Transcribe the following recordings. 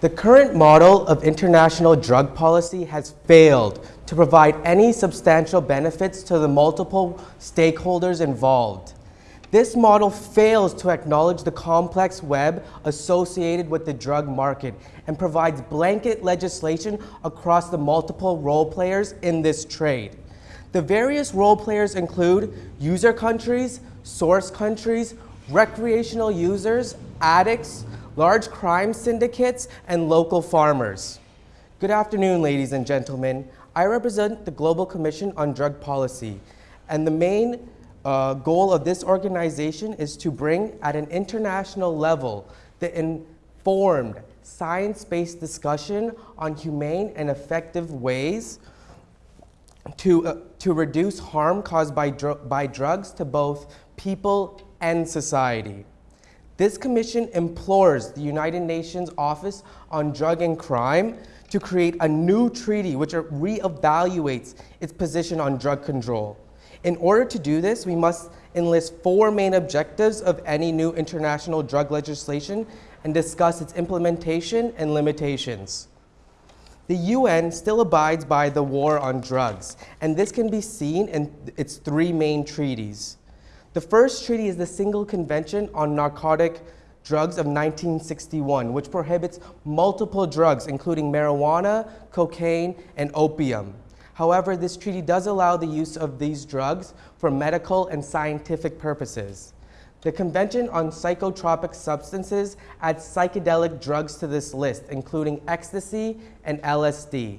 The current model of international drug policy has failed to provide any substantial benefits to the multiple stakeholders involved. This model fails to acknowledge the complex web associated with the drug market and provides blanket legislation across the multiple role players in this trade. The various role players include user countries, source countries, recreational users, addicts, large crime syndicates, and local farmers. Good afternoon, ladies and gentlemen. I represent the Global Commission on Drug Policy, and the main uh, goal of this organization is to bring at an international level the informed, science-based discussion on humane and effective ways to, uh, to reduce harm caused by, dr by drugs to both people and society. This commission implores the United Nations Office on Drug and Crime to create a new treaty which reevaluates its position on drug control. In order to do this, we must enlist four main objectives of any new international drug legislation and discuss its implementation and limitations. The UN still abides by the war on drugs, and this can be seen in its three main treaties. The first treaty is the Single Convention on Narcotic Drugs of 1961, which prohibits multiple drugs, including marijuana, cocaine, and opium. However, this treaty does allow the use of these drugs for medical and scientific purposes. The Convention on Psychotropic Substances adds psychedelic drugs to this list, including ecstasy and LSD.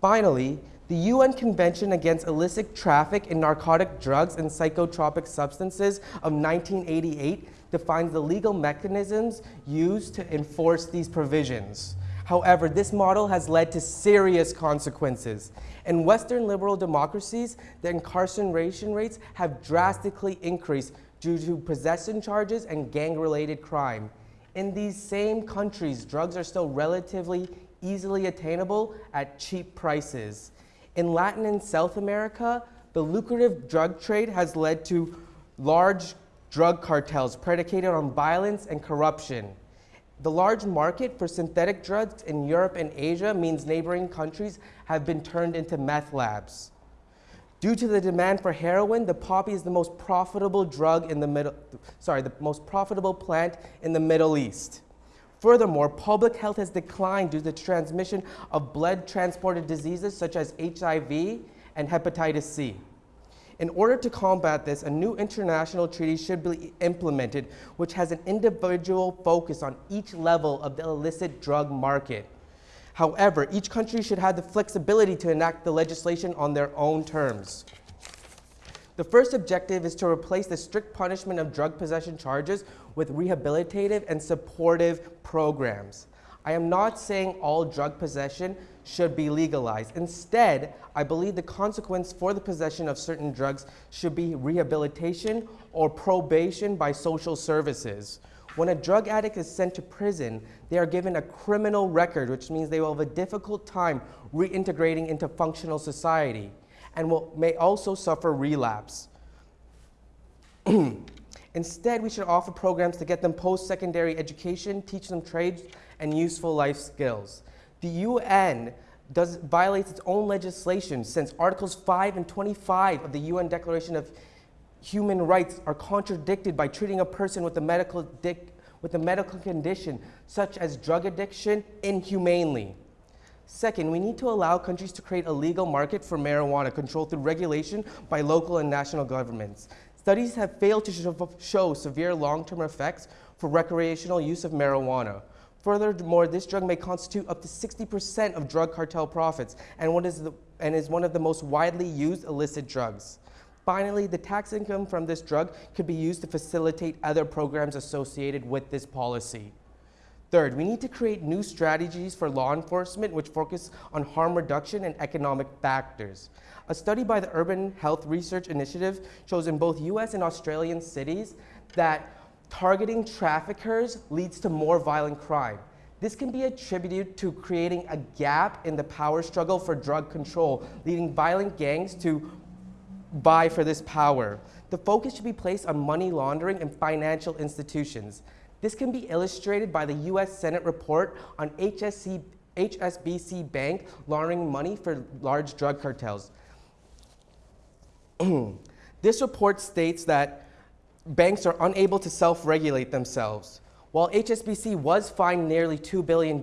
Finally, the UN Convention Against Illicit Traffic in Narcotic Drugs and Psychotropic Substances of 1988 defines the legal mechanisms used to enforce these provisions. However, this model has led to serious consequences. In Western liberal democracies, the incarceration rates have drastically increased due to possession charges and gang-related crime. In these same countries, drugs are still relatively easily attainable at cheap prices. In Latin and South America, the lucrative drug trade has led to large drug cartels predicated on violence and corruption. The large market for synthetic drugs in Europe and Asia means neighboring countries have been turned into meth labs. Due to the demand for heroin, the poppy is the most profitable drug in the middle, sorry, the most profitable plant in the Middle East. Furthermore, public health has declined due to the transmission of blood-transported diseases such as HIV and hepatitis C. In order to combat this, a new international treaty should be implemented which has an individual focus on each level of the illicit drug market. However, each country should have the flexibility to enact the legislation on their own terms. The first objective is to replace the strict punishment of drug possession charges with rehabilitative and supportive programs. I am not saying all drug possession should be legalized. Instead, I believe the consequence for the possession of certain drugs should be rehabilitation or probation by social services. When a drug addict is sent to prison, they are given a criminal record, which means they will have a difficult time reintegrating into functional society and will, may also suffer relapse. Instead, we should offer programs to get them post-secondary education, teach them trades and useful life skills. The UN does, violates its own legislation since Articles 5 and 25 of the UN Declaration of Human Rights are contradicted by treating a person with a medical, with a medical condition such as drug addiction inhumanely. Second, we need to allow countries to create a legal market for marijuana controlled through regulation by local and national governments. Studies have failed to show severe long-term effects for recreational use of marijuana. Furthermore, this drug may constitute up to 60% of drug cartel profits and, what is the, and is one of the most widely used illicit drugs. Finally, the tax income from this drug could be used to facilitate other programs associated with this policy. Third, we need to create new strategies for law enforcement which focus on harm reduction and economic factors. A study by the Urban Health Research Initiative shows in both US and Australian cities that targeting traffickers leads to more violent crime. This can be attributed to creating a gap in the power struggle for drug control, leading violent gangs to vie for this power. The focus should be placed on money laundering and financial institutions. This can be illustrated by the US Senate report on HSC, HSBC Bank laundering money for large drug cartels. this report states that banks are unable to self-regulate themselves. While HSBC was fined nearly $2 billion,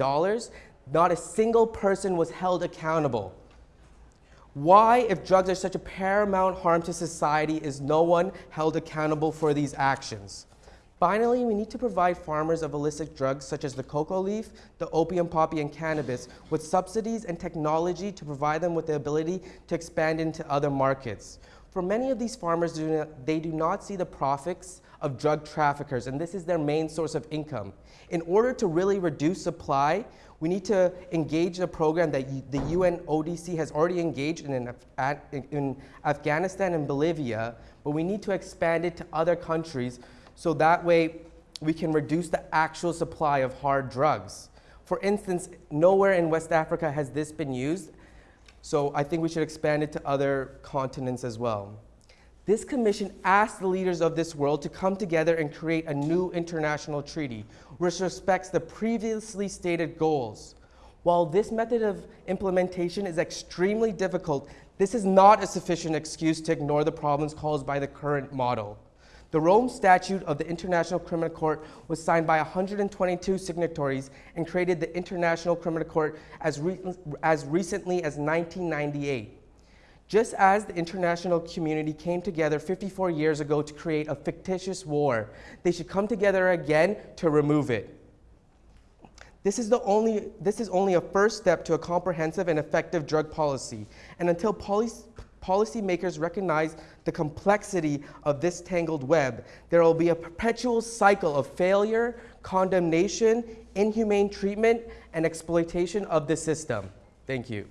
not a single person was held accountable. Why, if drugs are such a paramount harm to society, is no one held accountable for these actions? Finally, we need to provide farmers of illicit drugs such as the cocoa leaf, the opium poppy, and cannabis with subsidies and technology to provide them with the ability to expand into other markets. For many of these farmers, they do not see the profits of drug traffickers, and this is their main source of income. In order to really reduce supply, we need to engage a program that the UN ODC has already engaged in, in, in Afghanistan and Bolivia, but we need to expand it to other countries so that way we can reduce the actual supply of hard drugs. For instance, nowhere in West Africa has this been used, so I think we should expand it to other continents as well. This commission asked the leaders of this world to come together and create a new international treaty which respects the previously stated goals. While this method of implementation is extremely difficult, this is not a sufficient excuse to ignore the problems caused by the current model. The Rome Statute of the International Criminal Court was signed by 122 signatories and created the International Criminal Court as, re as recently as 1998. Just as the international community came together 54 years ago to create a fictitious war, they should come together again to remove it. This is, the only, this is only a first step to a comprehensive and effective drug policy. And until policy, policymakers recognize the complexity of this tangled web, there will be a perpetual cycle of failure, condemnation, inhumane treatment, and exploitation of the system. Thank you.